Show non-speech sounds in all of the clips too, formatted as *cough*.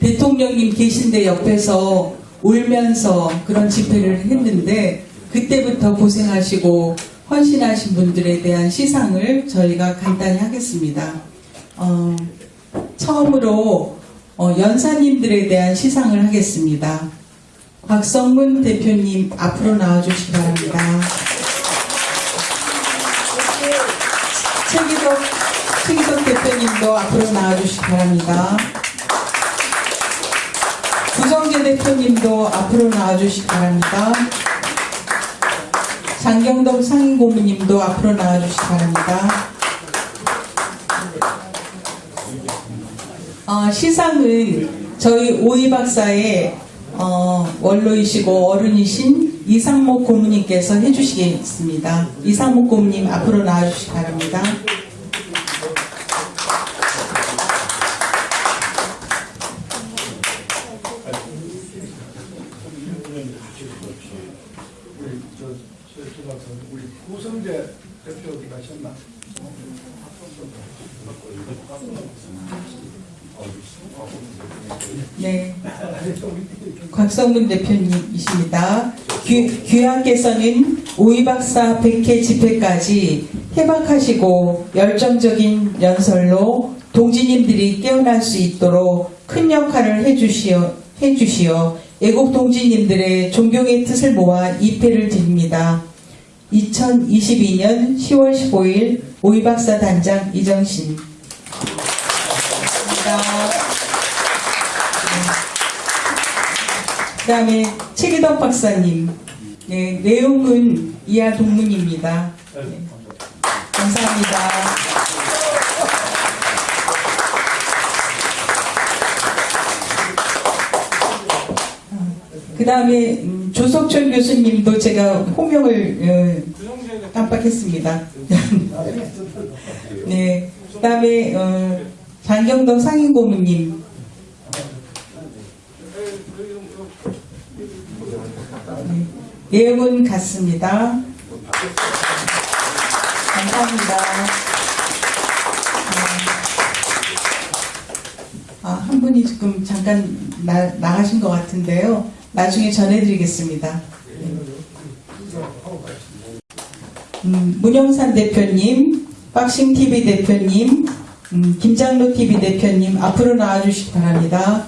대통령님 계신데 옆에서 울면서 그런 집회를 했는데 그때부터 고생하시고 헌신하신 분들에 대한 시상을 저희가 간단히 하겠습니다. 어, 처음으로 어, 연사님들에 대한 시상을 하겠습니다. 곽성문 대표님 앞으로 나와주시기 바랍니다. 최기덕, 최기덕 대표님도 앞으로 나와주시기 바랍니다. 대표님도 앞으로 나와주시기 바랍니다. 장경덕 상임고문님도 앞으로 나와주시기 바랍니다. 어, 시상은 저희 오이 박사의 어, 원로이시고 어른이신 이상목 고문님께서 해주시겠습니다. 이상목 고문님 앞으로 나와주시기 바랍니다. 우리 저, 박사, 우리 구성재 대표 가셨나? 네. 곽성문 대표님이십니다. 귀, 귀하께서는 오이박사 100회 집회까지 해박하시고 열정적인 연설로 동지님들이 깨어날 수 있도록 큰 역할을 해주시어, 해주시어 애국 동지님들의 존경의 뜻을 모아 입회를 드립니다. 2022년 10월 15일 오이박사 단장 이정신. 감사합니다. 그 다음에 최기덕 박사님. 네, 내용은 이하 동문입니다. 네, 감사합니다. 그 다음에 조석철 교수님도 제가 호명을 어, 깜빡했습니다. *laughs* 네, 그 다음에 어, 장경덕 상임고문님. 네, 내용은 같습니다. 감사합니다. 아, 한 분이 지금 잠깐 나, 나가신 것 같은데요. 나중에 전해드리겠습니다. 음, 문영산 대표님, 박싱TV 대표님, 음, 김장로TV 대표님 앞으로 나와주시기 바랍니다.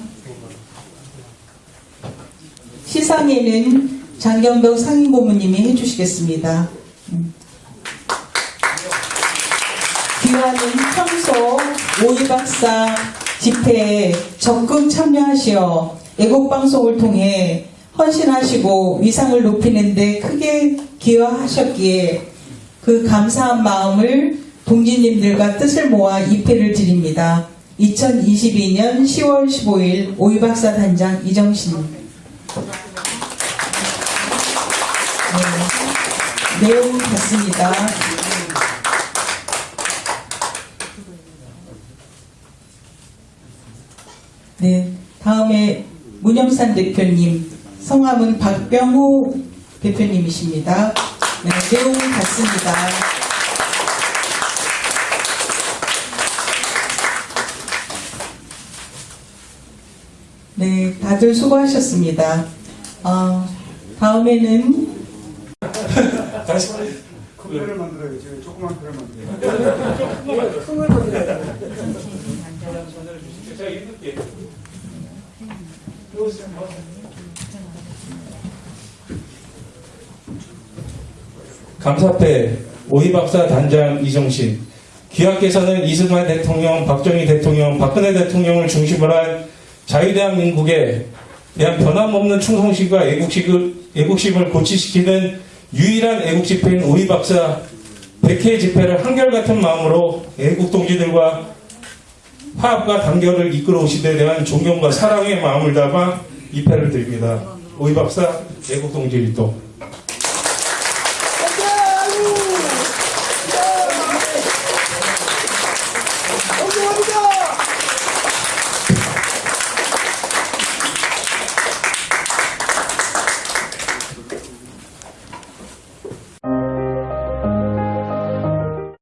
시상에는 장경덕 상임고문님이 해주시겠습니다. 음. 귀하는 평소 오이 박사 집회에 적극 참여하시어 애국방송을 통해 헌신하시고 위상을 높이는데 크게 기여하셨기에 그 감사한 마음을 동지님들과 뜻을 모아 입회를 드립니다. 2022년 10월 15일 오이박사 단장 이정신 네, 내용 같습니다. 네, 다음에 문영산 대표님, 성함은 박병호 대표님이십니다. 네, 내용은 같습니다. 네, 다들 수고하셨습니다. 어, 다음에는 다시 큰 배를 만들어요. 지금 조그만 배를 만들어요. 큰 배를 만들어요. 제가 읽을게요. 감사패 오이박사 단장 이정신. 귀하께서는 이승만 대통령, 박정희 대통령, 박근혜 대통령을 중심으로 한 자유대한민국에 대한 변함없는 충성심과 애국심을, 애국심을 고취시키는 유일한 애국집회인 오이박사 100회 집회를 한결같은 마음으로 애국동지들과 화합과 단결을 이끌어 데 대한 존경과 사랑의 마음을 담아 입회를 드립니다. 오이박사 애국동지 일동